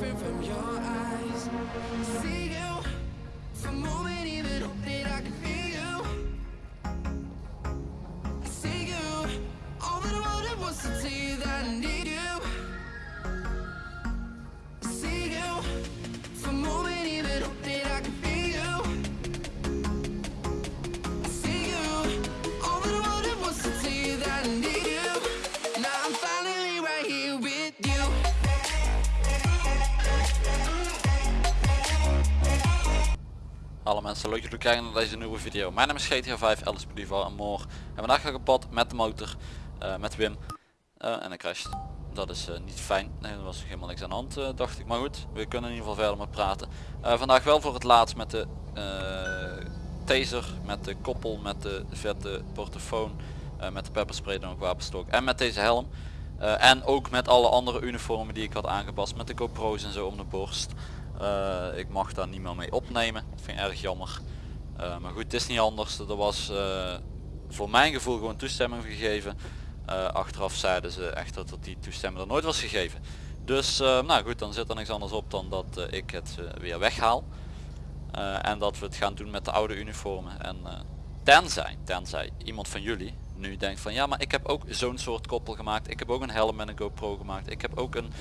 different from your eyes. See you for a moment, Alle mensen, leuk dat jullie kijken naar deze nieuwe video. Mijn naam is GTA 5, Alice Believe en Moor. En vandaag ga ik op pad met de motor, eh, met Wim. Eh, en ik crasht. Dat is eh, niet fijn. Nee, er was nog helemaal niks aan de hand, dacht ik. Maar goed, we kunnen in ieder geval verder met praten. Vandaag wel voor het laatst met de taser, met de koppel, met de vette portofoon, met de pepperspray dan ook wapenstok en met deze helm. En ook met alle andere uniformen die ik had aangepast met de GoPro's en zo om de borst. Eh, ik mag daar niet meer mee opnemen. Dat vind ik erg jammer. Eh, maar goed, het is niet anders. Er was eh, voor mijn gevoel gewoon toestemming gegeven. Achteraf zeiden ze echt dat die toestemming er nooit was gegeven. Dus nou goed, dan zit er niks anders op dan dat ik het weer weghaal. En dat we het gaan doen met de oude uniformen. En tenzij, tenzij iemand van jullie nu denkt van ja maar ik heb ook zo'n soort koppel gemaakt. Ik heb ook een helm met een GoPro gemaakt. Ik heb ook een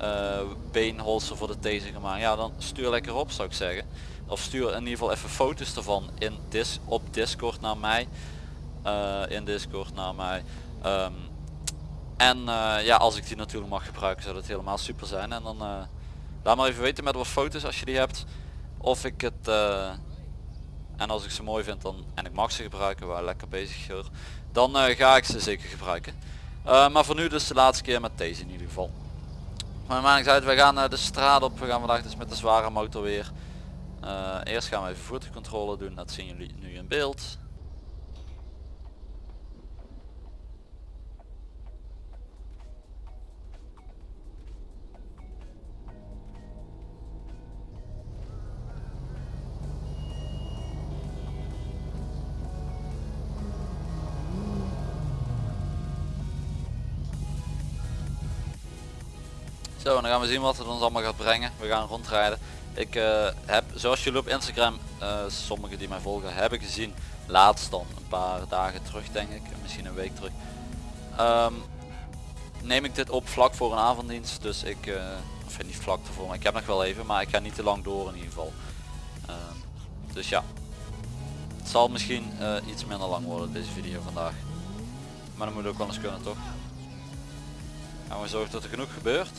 eh beenholster voor de taser gemaakt. Ja dan stuur lekker op zou ik zeggen. Of stuur in ieder geval even foto's ervan in dis op Discord naar mij. Eh, in Discord naar mij. Ehm, en eh, ja als ik die natuurlijk mag gebruiken zou dat helemaal super zijn. En dan laat maar even weten met wat foto's als je die hebt. Of ik het en als ik ze mooi vind dan en ik mag ze gebruiken, waar lekker bezig hoor, dan ga ik ze zeker gebruiken. Maar voor nu dus de laatste keer met deze in ieder geval. Maakt niet uit, we gaan eh, de straat op, we gaan vandaag dus met de zware motor weer. Eh, eerst gaan we even voertuigcontrole doen, dat zien jullie nu in beeld. Zo, en dan gaan we zien wat het ons allemaal gaat brengen. We gaan rondrijden. Ik eh, heb, zoals jullie op Instagram, eh, sommigen die mij volgen, hebben gezien, laatst dan, een paar dagen terug denk ik, misschien een week terug, ehm, neem ik dit op vlak voor een avonddienst. Dus ik, eh, of niet vlak ervoor, maar ik heb nog wel even, maar ik ga niet te lang door in ieder geval. Ehm, dus ja, het zal misschien iets minder lang worden deze video vandaag. Maar dat moet ook wel eens kunnen toch? Gaan we zorgen dat er genoeg gebeurt.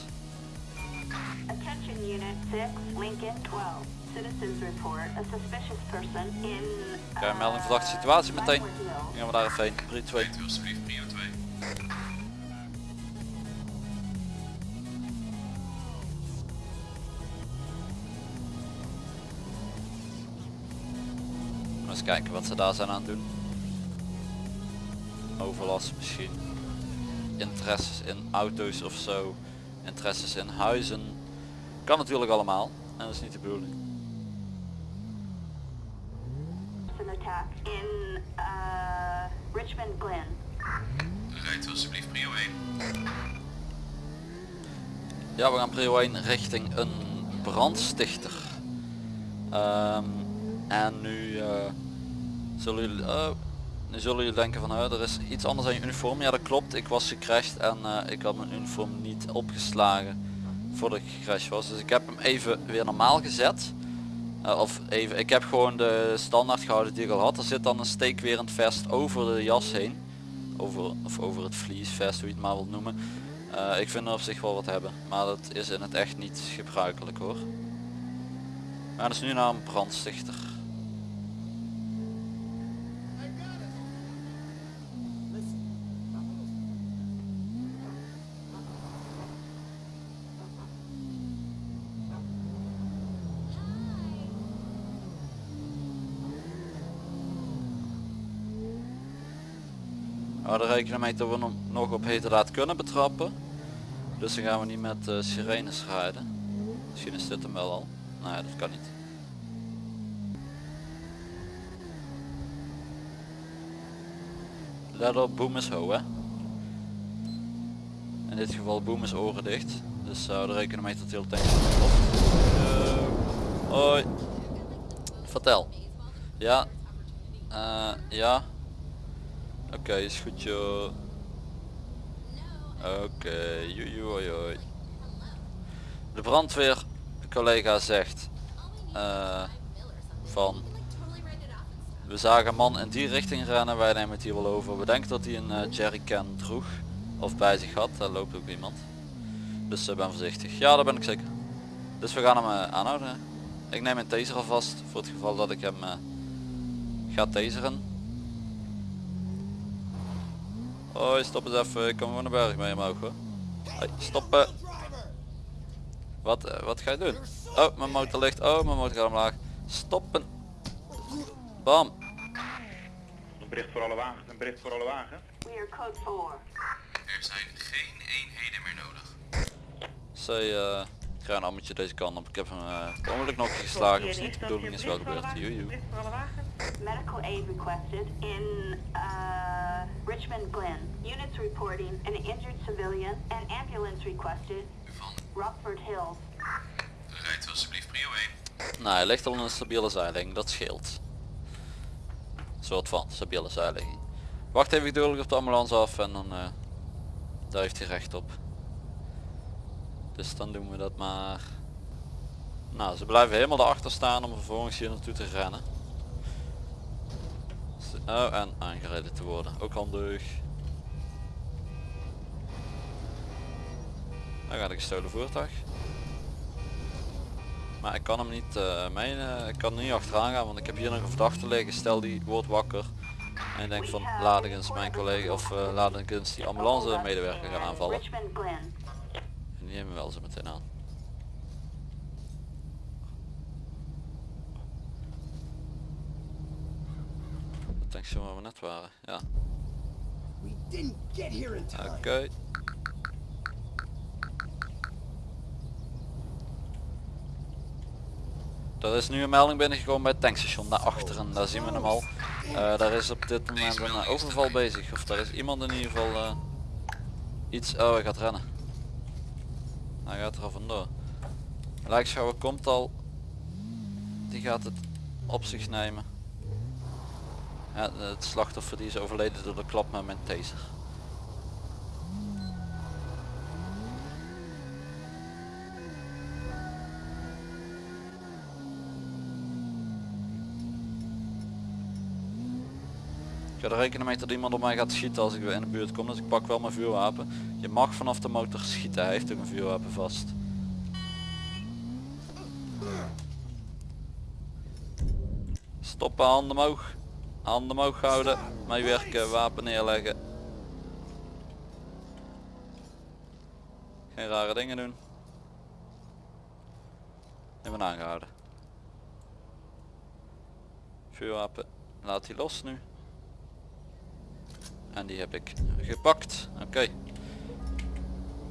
Attention Unit 6, Lincoln 12. Citizens report a suspicious person in... Een melding verdachte situatie meteen. Dan gaan we daar even heen. 3, 2. alsjeblieft prio 2. Eens kijken wat ze daar zijn aan het doen. Overlast misschien. Interesses in auto's of zo. Interesses in huizen. Kan natuurlijk allemaal. En dat is niet de bedoeling. In uh, Richmond Glen. Rijdt alsjeblieft prio 1. Ja, we gaan prio 1 richting een brandstichter. Ehm, en nu eh, zullen jullie, oh, nu zullen jullie denken van er is iets anders aan je uniform. Ja dat klopt, ik was gecrashed en eh, ik had mijn uniform niet opgeslagen voordat ik gecrashed was. Dus ik heb hem even weer normaal gezet. Eh, of even, ik heb gewoon de standaard gehouden die ik al had. Er zit dan een steekwerend vest over de jas heen. Over, of over het vliesvest, hoe je het maar wilt noemen. Eh, ik vind er op zich wel wat hebben, maar dat is in het echt niet gebruikelijk hoor. We gaan dus nu naar een brandstichter. We hadden rekening mee dat we hem nog op heterdaad kunnen betrappen. Dus dan gaan we niet met eh, sirenes rijden. Misschien is dit hem wel al. Nee, dat kan niet. Let op, boom is ho hè. In dit geval boom is oren dicht. Dus hou er rekening mee dat de hele tank. Yo. Hoi. Vertel. Ja. Eh, ja. Oké, is goed joh. Oké, joe hoi hoi. De brandweer collega zegt eh, van we zagen een man in die richting rennen, wij nemen het hier wel over. We denken dat hij een eh, jerrycan droeg of bij zich had, daar loopt ook iemand. Dus uh, ben voorzichtig. Ja, daar ben ik zeker. Dus we gaan hem aanhouden. Ik neem een taser alvast voor het geval dat ik hem ga taseren. Hoi, stop eens even. Ik kom gewoon de berg mee omhoog hoor. Hoi, stoppen. Wat, eh, wat ga je doen? Oh, mijn motor ligt. Oh, mijn motor gaat omlaag. Stoppen. Bam. Een bericht voor alle wagens, een bericht voor alle wagens. We are code 4. Er zijn geen eenheden meer nodig. Zij, eh, ik ga een ammetje deze kant op. Ik heb hem uh, ongeluk nog geslagen. Dat is niet de bedoeling, is wel gebeurd. Joejoe. Medical aid requested in uh, Richmond Glen. Units reporting an injured civilian and ambulance requested. Van Rockford Hills. rijdt alsjeblieft prio 1. Nou, hij ligt al in een stabiele zijligging. Dat scheelt. soort van stabiele zijligging. Wacht even geduldig op de ambulance af en dan eh, daar heeft hij recht op. Dus dan doen we dat maar. Nou, ze blijven helemaal erachter staan om vervolgens hier naartoe te rennen. Oh, en aangereden te worden. Ook handig. Dan gaat een gestolen voertuig. Maar ik kan hem niet uh, eh, ik kan niet achteraan gaan, want ik heb hier nog een verdachte liggen. Stel die wordt wakker. En ik denk van laat ik eens mijn collega of uh, laat ik eens die ambulance medewerker gaan aanvallen. En die nemen we wel zo meteen aan. Zo waar we net waren, ja. We didn't get here in time. Oké. Er is nu een melding binnengekomen bij het tankstation naar achteren, daar zien we hem al. Eh, daar is op dit moment een overval bezig, of daar is iemand in ieder geval eh, iets... Oh, hij gaat rennen. Hij gaat er al vandoor. Lijkschouwer komt al. Die gaat het op zich nemen. Het slachtoffer die is overleden door de klap met mijn taser. Ik ga er rekening mee dat iemand op mij gaat schieten als ik weer in de buurt kom, dus ik pak wel mijn vuurwapen. Je mag vanaf de motor schieten, hij heeft ook een vuurwapen vast. Stoppen, handen omhoog. Handen omhoog houden, meewerken, wapen neerleggen. Geen rare dingen doen. Ben aangehouden. Vuurwapen, laat die los nu. En die heb ik gepakt. Oké.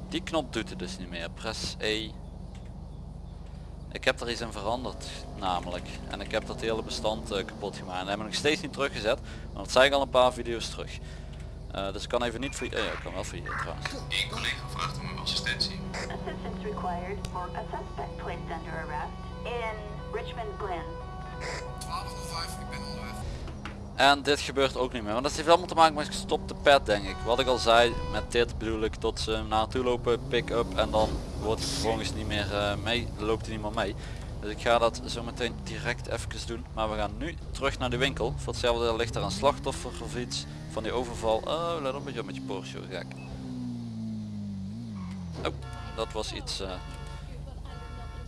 Die knop doet het dus niet meer. Press E. Ik heb er iets in veranderd namelijk. En ik heb dat hele bestand eh, kapot gemaakt. En hebben we nog steeds niet teruggezet. Want dat zei ik al een paar video's terug. Eh, dus ik kan even niet voor je. ja, ik kan wel voor je trouwens. Eén collega vraagt om uw assistentie. Assistance required for a suspect placed under arrest in Richmond Glen. 1205, ik ben onderweg. En dit gebeurt ook niet meer. Want dat heeft allemaal te maken met gestopte pad denk ik. Wat ik al zei, met dit bedoel ik tot ze naartoe lopen, pick-up en dan wordt het vervolgens niet meer eh, mee, loopt er niemand mee. Dus ik ga dat zo meteen direct even doen. Maar we gaan nu terug naar de winkel. Voor hetzelfde ligt er een slachtoffer of iets van die overval. Oh, let op met je met je Porsche, gek. Oh, dat was iets eh,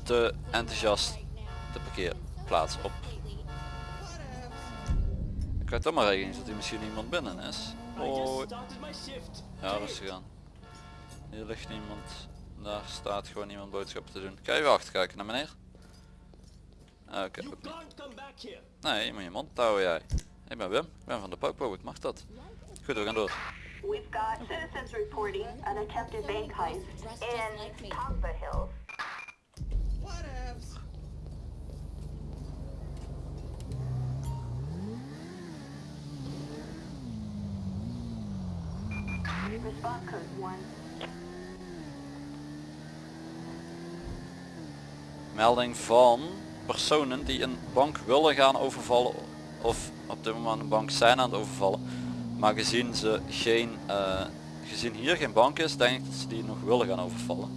te enthousiast. De parkeerplaats op. Ik weet toch maar rekening dat er misschien iemand binnen is. Hoi. Ja, rustig aan. Hier ligt niemand. Daar staat gewoon iemand boodschappen te doen. Kan je even achterkijken naar meneer? Ah, Oké. Nee, je moet je mond houden jij. Ik ben Wim. Ik ben van de Popo. Ik mag dat. Goed, we gaan door. We've got citizens reporting an attempted bank heist in Tongva Hills. Response code 1. melding van personen die een bank willen gaan overvallen of op dit moment een bank zijn aan het overvallen. Maar gezien ze geen, eh, gezien hier geen bank is, denk ik dat ze die nog willen gaan overvallen.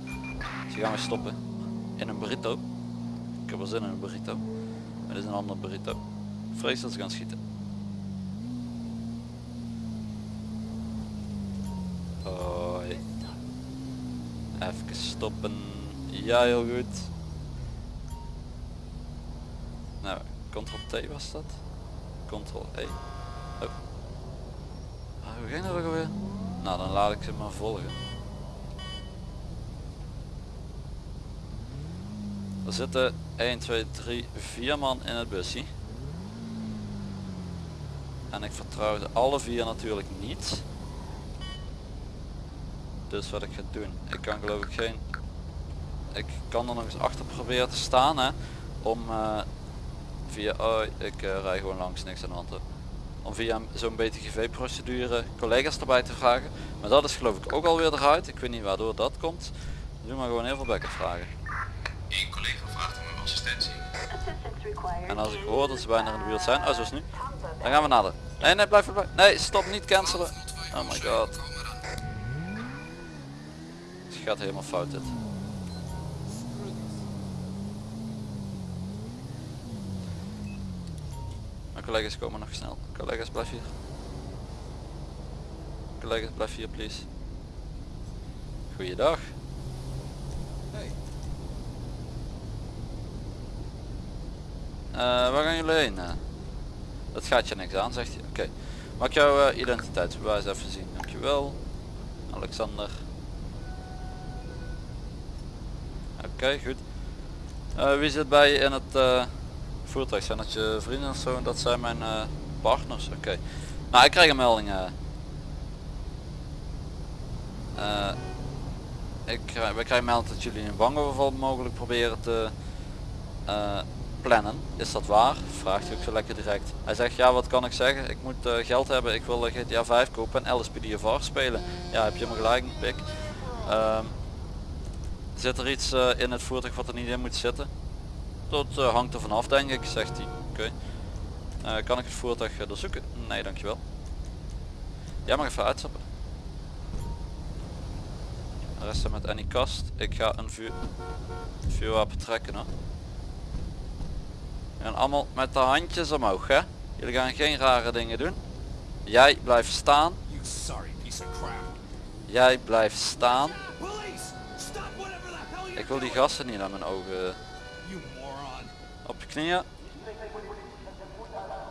Die gaan we stoppen in een burrito. Ik heb wel zin in een burrito. Maar dit is een andere burrito. Vrees dat ze gaan schieten. Even stoppen. Ja, heel goed. Nou, Ctrl T was dat. Ctrl E. Oh. Ah, hoe ging dat ook alweer? Nou, dan laat ik ze maar volgen. Er zitten 1, 2, 3, 4 man in het busje. En ik vertrouw ze alle vier natuurlijk niet. Dus wat ik ga doen, ik kan geloof ik geen... Ik kan er nog eens achter proberen te staan hè. Om eh, via... Oh, ik eh, rij gewoon langs, niks aan de hand. Om via zo'n BTGV procedure collega's erbij te vragen. Maar dat is geloof ik ook alweer eruit. Ik weet niet waardoor dat komt. Doe maar gewoon heel veel backup vragen. Eén collega vraagt om uw assistentie. En als ik hoor dat ze bijna in de buurt zijn, oh zoals nu, dan gaan we nader. Nee, nee, blijf erbij. Nee, stop, niet cancelen. Oh my god. Gaat helemaal fout dit. Mijn collega's komen nog snel. Collega's blijf hier. Collega's blijf hier please. Goeiedag. Hey, Eh, waar gaan jullie heen? Eh, dat gaat je niks aan, zegt hij. Oké. Mag ik jouw eh, identiteitsbewijs even zien? Dankjewel. Alexander. Oké, goed. Eh, wie zit bij in het eh, voertuig? Zijn dat je vrienden of zo? Dat zijn mijn eh, partners. Oké. Nou, ik krijg een melding. ik krijg, wij krijgen melding dat jullie een bankoverval mogelijk proberen te plannen. Is dat waar? Vraagt hij ook zo lekker direct. Hij zegt ja wat kan ik zeggen? Ik moet geld hebben. Ik wil GTA 5 kopen en LSPDFR spelen. Ja heb je me gelijk pik. Zit er iets eh, in het voertuig wat er niet in moet zitten? Dat eh, hangt er vanaf denk ik, zegt hij. Oké. Eh, kan ik het voertuig doorzoeken? Nee dankjewel. Jij mag even uitstappen. Resten met Annie kast. Ik ga een vuur, vuurwapen trekken hoor. En allemaal met de handjes omhoog hè. Jullie gaan geen rare dingen doen. Jij blijft staan. Jij blijft staan. Ik wil die gasten niet aan mijn ogen. Moron. Op je knieën.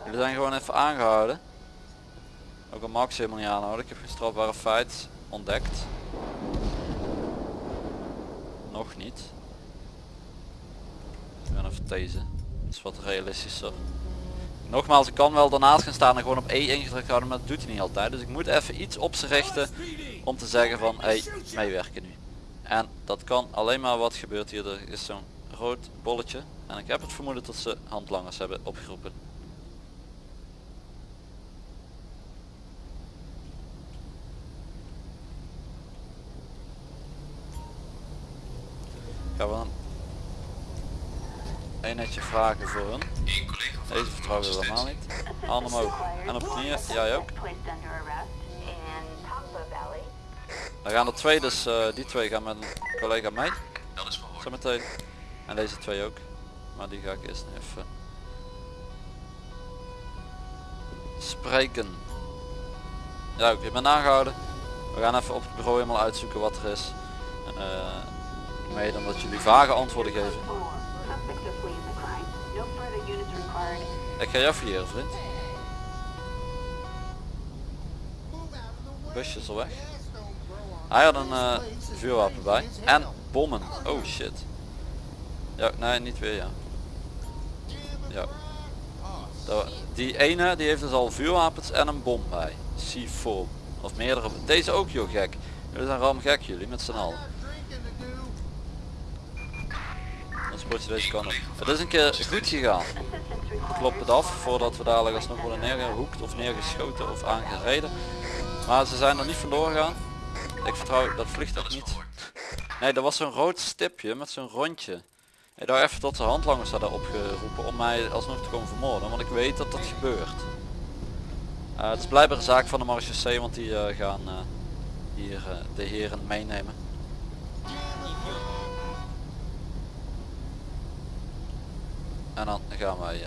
Jullie zijn gewoon even aangehouden. Ook al Max helemaal niet aanhouden. Ik heb geen strafbare feit ontdekt. Nog niet. Ik ga even deze. Dat is wat realistischer. Nogmaals, ik kan wel daarnaast gaan staan en gewoon op E ingedrukt houden, maar dat doet hij niet altijd. Dus ik moet even iets op ze richten om te zeggen van, hey, meewerken nu. En dat kan alleen maar wat gebeurt hier. Er is zo'n rood bolletje. En ik heb het vermoeden dat ze handlangers hebben opgeroepen. Gaan we dan een netje vragen voor hun. Deze vertrouwen we helemaal niet. Arm omhoog. En op knieën, jij ook. Dan gaan er twee, dus eh, die twee gaan met een collega mee. Dat is verhoord. Zometeen. En deze twee ook. Maar die ga ik eerst even spreken. Ja, ik ben aangehouden. We gaan even op het bureau helemaal uitzoeken wat er is. Uh, mede omdat jullie vage antwoorden geven. Ik ga jou fouilleren vriend. Busje is al weg. Hij had een eh, vuurwapen bij. En bommen. Oh shit. Ja, nee, niet weer ja. Ja. Die ene die heeft dus al vuurwapens en een bom bij. C4. Of meerdere. Deze ook joh gek. Jullie zijn ram gek jullie met z'n allen. Deze. Het is een keer goed gegaan. Assistance required. Klop het af voordat we dadelijk alsnog worden neergehoekt of neergeschoten of aangereden. Maar ze zijn er niet vandoor gegaan. Ik vertrouw dat Dat vliegtuig niet. Nee, er was zo'n rood stipje met zo'n rondje. Ik dacht even tot de handlangers hadden opgeroepen om mij alsnog te komen vermoorden, want ik weet dat dat gebeurt. Eh, het is blijkbaar een zaak van de marechaussee, want die eh, gaan eh, hier de heren meenemen. En dan gaan wij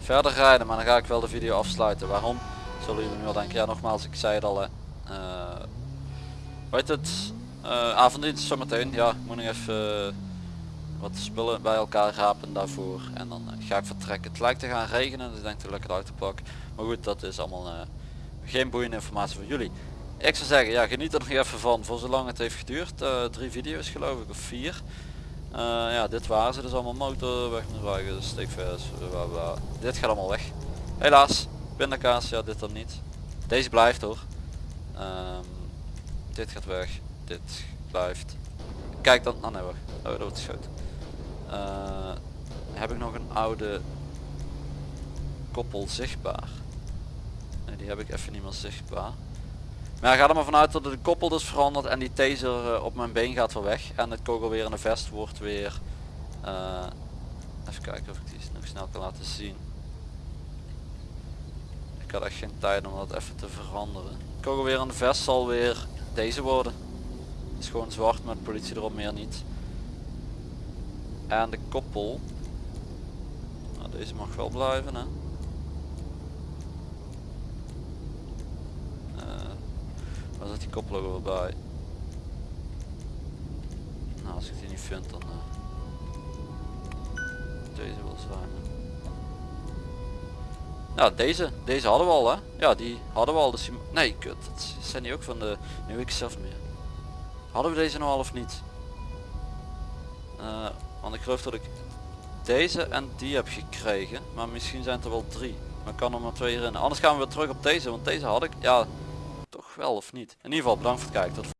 verder rijden, maar dan ga ik wel de video afsluiten. Waarom? Zullen jullie nu wel denken, ja nogmaals, ik zei het al, weet het, eh avonddienst zometeen, ja, moet nog even eh, wat spullen bij elkaar rapen daarvoor en dan eh, ga ik vertrekken. Het lijkt te gaan regenen, dus ik denk dat ik lekker uit te pakken. Maar goed, dat is allemaal geen boeiende informatie voor jullie. Ik zou zeggen, ja, geniet er nog even van voor zolang het heeft geduurd. Drie video's geloof ik, of vier. Ja, dit waren ze dus allemaal motor, weg met wagen, steekvers. Dit gaat allemaal weg. Helaas, pindakaas, ja dit dan niet. Deze blijft hoor. Ehm, dit gaat weg, dit blijft. Kijk dan, oh nee wacht, oh dat wordt geschoten. Eh, heb ik nog een oude koppel zichtbaar? Nee, die heb ik even niet meer zichtbaar. Maar ja, ga er maar vanuit dat de koppel dus verandert en die taser eh, op mijn been gaat weer weg. En het kogel in de vest wordt weer... eh, even kijken of ik die nog snel kan laten zien. Ik had echt geen tijd om dat even te veranderen. Het kogel weer in de vest zal weer deze worden. Het is gewoon zwart met politie erop, meer niet. En de koppel... Nou, deze mag wel blijven hè. Eh, Waar zit die koppel ook weer bij? Nou, als ik die niet vind dan... eh, deze wil zijn. Ja, deze. Deze hadden we al hè. Ja, die hadden we al. Dus. Nee, kut. Dat zijn die ook van de... Weet ik zelf meer. Hadden we deze nou al of niet? Eh, want ik geloof dat ik deze en die heb gekregen. Maar misschien zijn het er wel drie. Maar ik kan er maar twee herinneren. Anders gaan we weer terug op deze. Want deze had ik... Ja, toch wel of niet. In ieder geval bedankt voor het kijken.